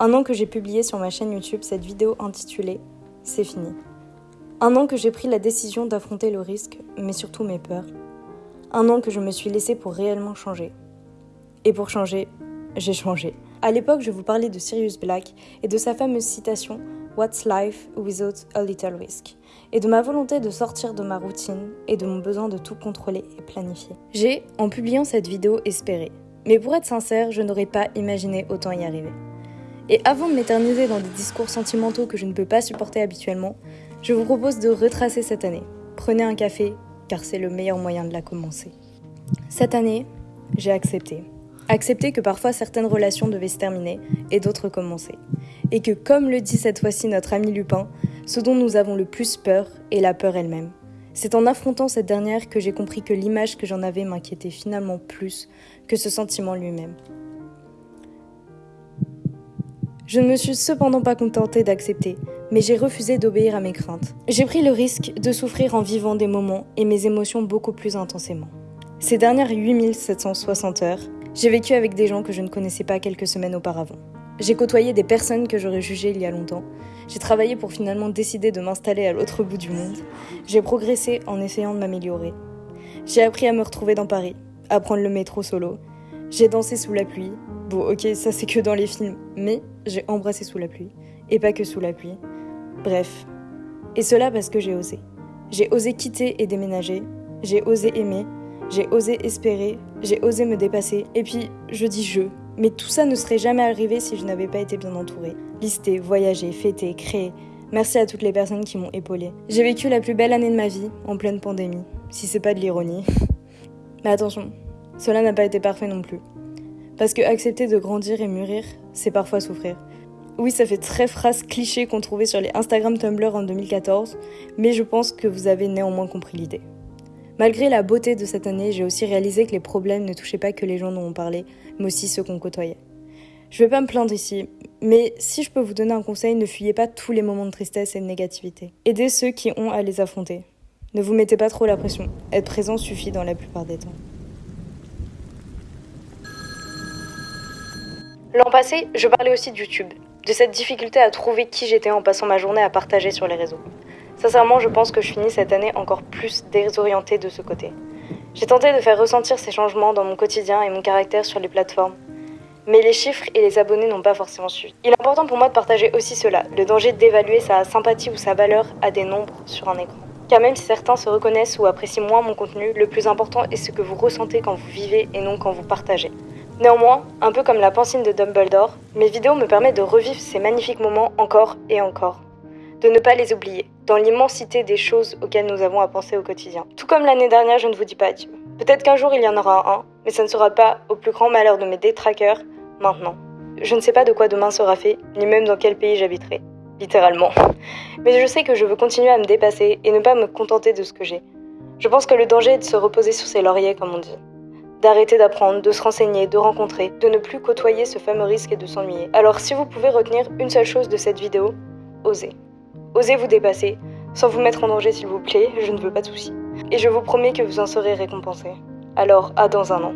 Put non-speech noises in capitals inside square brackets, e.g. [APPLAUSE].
Un an que j'ai publié sur ma chaîne YouTube cette vidéo intitulée C'est fini. Un an que j'ai pris la décision d'affronter le risque, mais surtout mes peurs. Un an que je me suis laissée pour réellement changer. Et pour changer, j'ai changé. À l'époque, je vous parlais de Sirius Black et de sa fameuse citation What's life without a little risk et de ma volonté de sortir de ma routine et de mon besoin de tout contrôler et planifier. J'ai, en publiant cette vidéo, espéré. Mais pour être sincère, je n'aurais pas imaginé autant y arriver. Et avant de m'éterniser dans des discours sentimentaux que je ne peux pas supporter habituellement, je vous propose de retracer cette année. Prenez un café, car c'est le meilleur moyen de la commencer. Cette année, j'ai accepté. Accepter que parfois certaines relations devaient se terminer et d'autres commencer. Et que, comme le dit cette fois-ci notre ami Lupin, ce dont nous avons le plus peur est la peur elle-même. C'est en affrontant cette dernière que j'ai compris que l'image que j'en avais m'inquiétait finalement plus que ce sentiment lui-même. Je ne me suis cependant pas contentée d'accepter, mais j'ai refusé d'obéir à mes craintes. J'ai pris le risque de souffrir en vivant des moments et mes émotions beaucoup plus intensément. Ces dernières 8760 heures, j'ai vécu avec des gens que je ne connaissais pas quelques semaines auparavant. J'ai côtoyé des personnes que j'aurais jugées il y a longtemps. J'ai travaillé pour finalement décider de m'installer à l'autre bout du monde. J'ai progressé en essayant de m'améliorer. J'ai appris à me retrouver dans Paris, à prendre le métro solo. J'ai dansé sous la pluie. Bon, ok, ça c'est que dans les films, mais j'ai embrassé sous la pluie. Et pas que sous la pluie. Bref. Et cela parce que j'ai osé. J'ai osé quitter et déménager. J'ai osé aimer. J'ai osé espérer, j'ai osé me dépasser, et puis je dis je. Mais tout ça ne serait jamais arrivé si je n'avais pas été bien entourée. Lister, voyager, fêter, créer. Merci à toutes les personnes qui m'ont épaulée. J'ai vécu la plus belle année de ma vie, en pleine pandémie, si c'est pas de l'ironie. [LAUGHS] Mais attention, cela n'a pas été parfait non plus. Parce que accepter de grandir et mûrir, c'est parfois souffrir. Oui, ça fait très phrase cliché qu'on trouvait sur les Instagram Tumblr en 2014, mais je pense que vous avez néanmoins compris l'idée. Malgré la beauté de cette année, j'ai aussi réalisé que les problèmes ne touchaient pas que les gens dont on parlait, mais aussi ceux qu'on côtoyait. Je vais pas me plaindre ici, mais si je peux vous donner un conseil, ne fuyez pas tous les moments de tristesse et de négativité. Aidez ceux qui ont à les affronter. Ne vous mettez pas trop la pression. Être présent suffit dans la plupart des temps. L'an passé, je parlais aussi de YouTube, de cette difficulté à trouver qui j'étais en passant ma journée à partager sur les réseaux. Sincèrement, je pense que je finis cette année encore plus désorientée de ce côté. J'ai tenté de faire ressentir ces changements dans mon quotidien et mon caractère sur les plateformes. Mais les chiffres et les abonnés n'ont pas forcément suivi. Il est important pour moi de partager aussi cela, le danger d'évaluer sa sympathie ou sa valeur à des nombres sur un écran. Car même si certains se reconnaissent ou apprécient moins mon contenu, le plus important est ce que vous ressentez quand vous vivez et non quand vous partagez. Néanmoins, un peu comme la pensine de Dumbledore, mes vidéos me permettent de revivre ces magnifiques moments encore et encore de ne pas les oublier, dans l'immensité des choses auxquelles nous avons à penser au quotidien. Tout comme l'année dernière, je ne vous dis pas adieu. Peut-être qu'un jour il y en aura un, mais ça ne sera pas au plus grand malheur de mes détraqueurs maintenant. Je ne sais pas de quoi demain sera fait, ni même dans quel pays j'habiterai, littéralement. Mais je sais que je veux continuer à me dépasser et ne pas me contenter de ce que j'ai. Je pense que le danger est de se reposer sur ses lauriers, comme on dit. D'arrêter d'apprendre, de se renseigner, de rencontrer, de ne plus côtoyer ce fameux risque et de s'ennuyer. Alors si vous pouvez retenir une seule chose de cette vidéo, osez. Osez vous dépasser, sans vous mettre en danger s'il vous plaît, je ne veux pas de soucis. Et je vous promets que vous en serez récompensé. Alors, à dans un an.